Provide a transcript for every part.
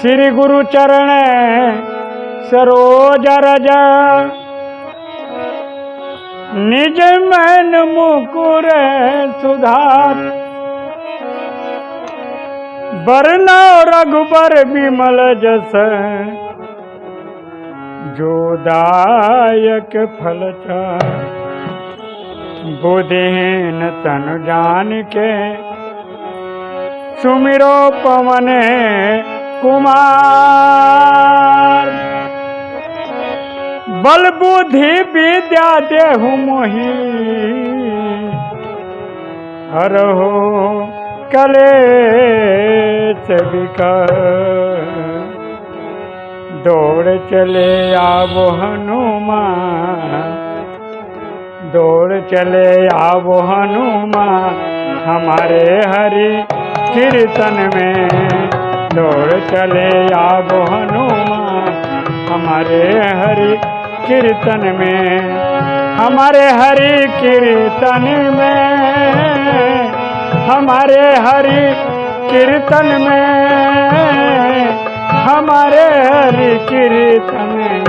श्री गुरु चरण सरोज रज। निज मन मुकुर सुधार। बरना रघुबर विमल जस। जो दायक फल बुधिहीन तनु जान के सुमिरो पवन कुमार। बल बुद्धि विद्या देहु मोही। हरहो कले विकर दौड़ चले आवो हनुमान। दौड़ चले आवो हनुमान। हमारे हरि कीर्तन में दौड़ चले आवो हनुमान, हमारे हरि कीर्तन में, हमारे हरि कीर्तन में, हमारे हरि कीर्तन में, हमारे हरि कीर्तन में।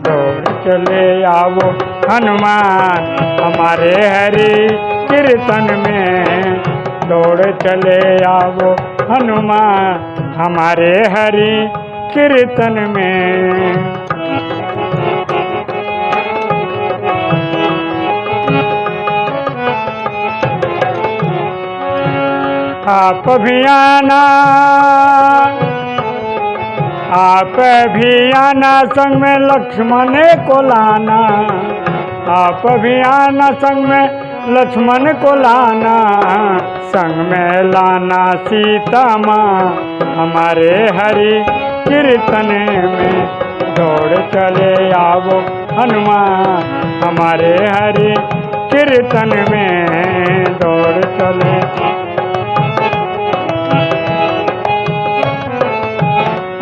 दौड़ चले आओ हनुमान, हमारे हरि कीर्तन में। दौड़ चले आओ। हनुमान, हमारे हरि कीर्तन में। आप भी आना, आप भी आना, संग में लक्ष्मण को लाना। आप भी आना, संग में लक्ष्मण को लाना, संग में लाना सीता माँ। हमारे हरि कीर्तन में दौड़ चले आवो हनुमान। हमारे हरि कीर्तन में दौड़ चले।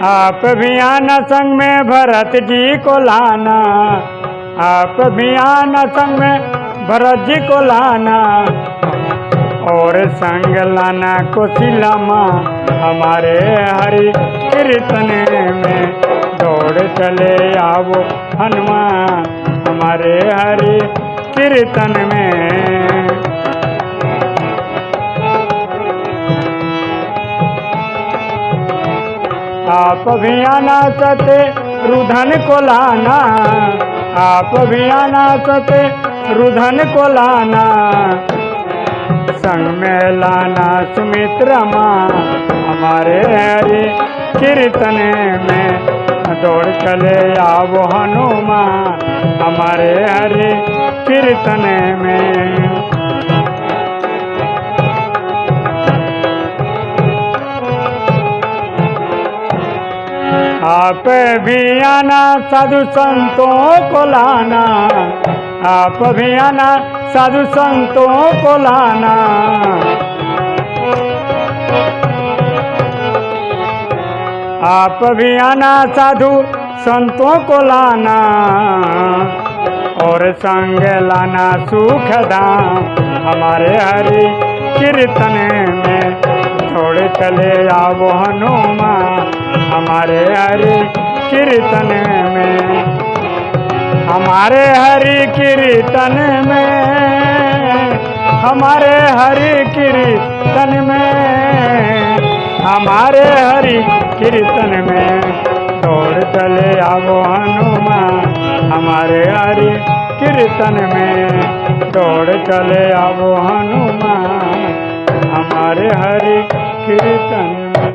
आप भी आना, संग में भरत जी को लाना। आप भी आना, संग में भरत जी को लाना और संग लाना कोशिला माँ। हमारे हरि कीर्तन में दौड़ चले आओ हनुमान। हमारे हरि कीर्तन में आप भी आना सते रुधन को लाना। आप भी आना सते रुधन को लाना। संग में लाना सुमित्रा माँ हमारे हरि कीर्तन में। दौड़ चले आवो हनुमान, हमारे हरि कीर्तन में। आप भी आना, साधु संतों को लाना। आप भी आना, साधु संतों को लाना। आप भी आना, साधु संतों को लाना। और संग लाना सुख धाम। हमारे हरि कीर्तन में थोड़े चले आओ हनुमान। हमारे हरि कीर्तन में, हमारे हरि कीर्तन में, हमारे हरि कीर्तन में, हमारे हरि कीर्तन में दौड़ चले आवो हनुमान, हमारे हरि कीर्तन में दौड़ चले आवो हनुमान, हमारे हरि कीर्तन